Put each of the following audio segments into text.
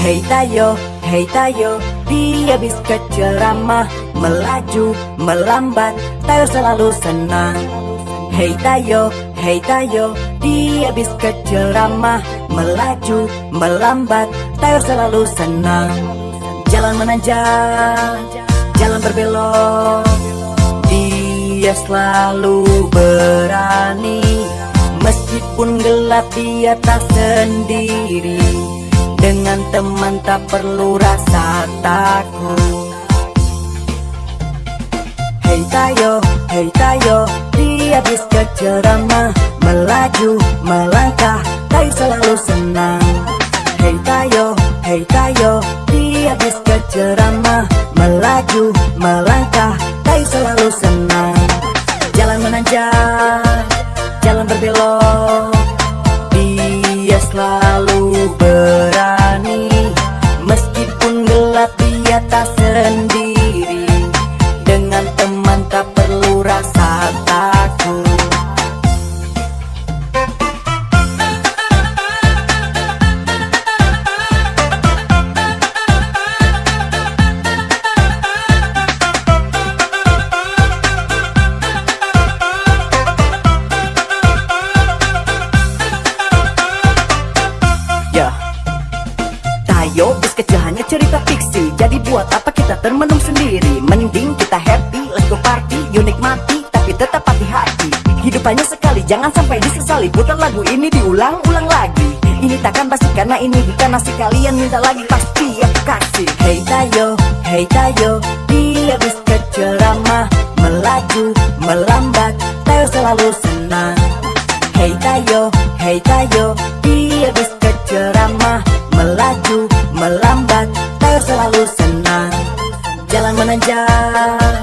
Hei Tayo, hei Tayo Dia bis keceramah Melaju, melambat Tayo selalu senang. Hei Tayo, hei Tayo Dia bis keceramah Melaju, melambat Tayo selalu senang. Jalan menanjak Jalan berbelok. Dia selalu berani. Meskipun gelap dia tak sendiri dengan teman tak perlu rasa takut. Hei Tayo, hei Tayo Dia bis ceramah Melaju, melangkah Tayo selalu senang. Hei Tayo, hei Tayo Dia bis ceramah Melaju, melangkah Tayo selalu senang. Jalan menanjak Jalan berbelok. Dia selalu Meskipun gelap dia tak sendiri. Dengan teman tak perlu rasa takut. Ya Tayo bis cerita fiksi. Jadi buat apa kita termenung sendiri? Mending kita happy, let's go party. Yuk nikmati, tapi tetap hati-hati. Hidup hanya sekali, jangan sampai disesali. Putar lagu ini diulang-ulang lagi. Ini takkan pasti karena ini bukan nasi Kalian. Minta lagi pasti aku kasih. Hey Tayo, hey Tayo. Dia bis keceramah Melaju, melambat. Tayo selalu senang. Hey Tayo, hey Tayo. Dia bis keceramah Melaju, selalu senang. Jalan menanjak,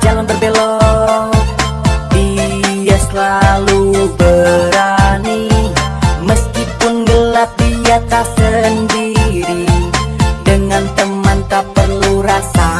jalan berbelok. Dia selalu berani. Meskipun gelap dia tak sendiri. Dengan teman tak perlu rasa.